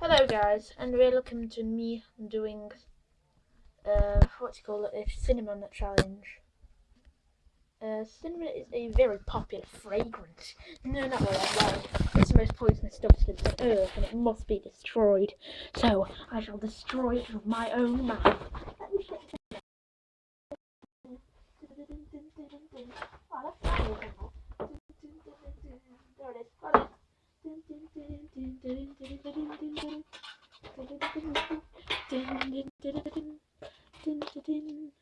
Hello guys, and welcome to me doing, uh, what do you call it, a cinnamon challenge. Uh, cinnamon is a very popular fragrance. No, not really, well, it's the most poisonous substance on earth and it must be destroyed. So, I shall destroy it with my own mouth. There it is, got it.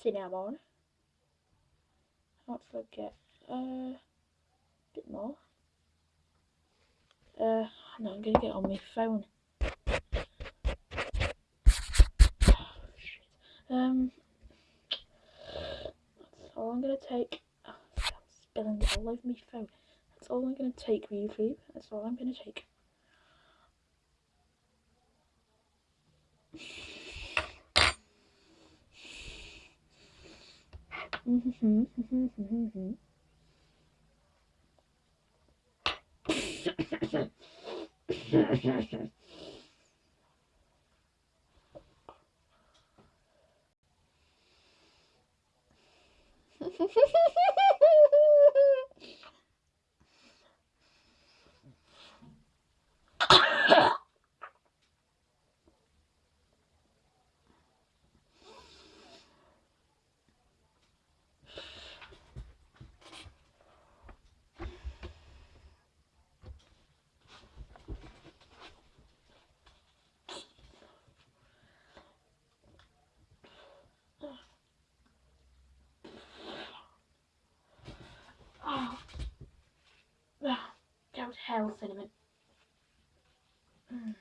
Cinnamon. Not forget. Uh, a bit more. Uh, no, I'm gonna get on my phone. um, that's all I'm gonna take. Oh, I'm spilling it all over my phone. That's all I'm going to take YouTube. That's all I'm going to take. Oh. Oh. Go to hell, cinnamon. Mm.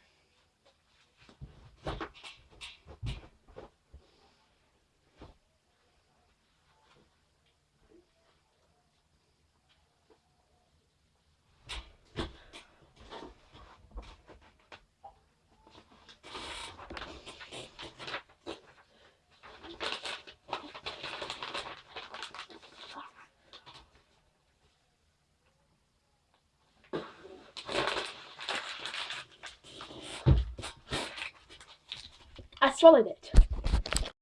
I swallowed it.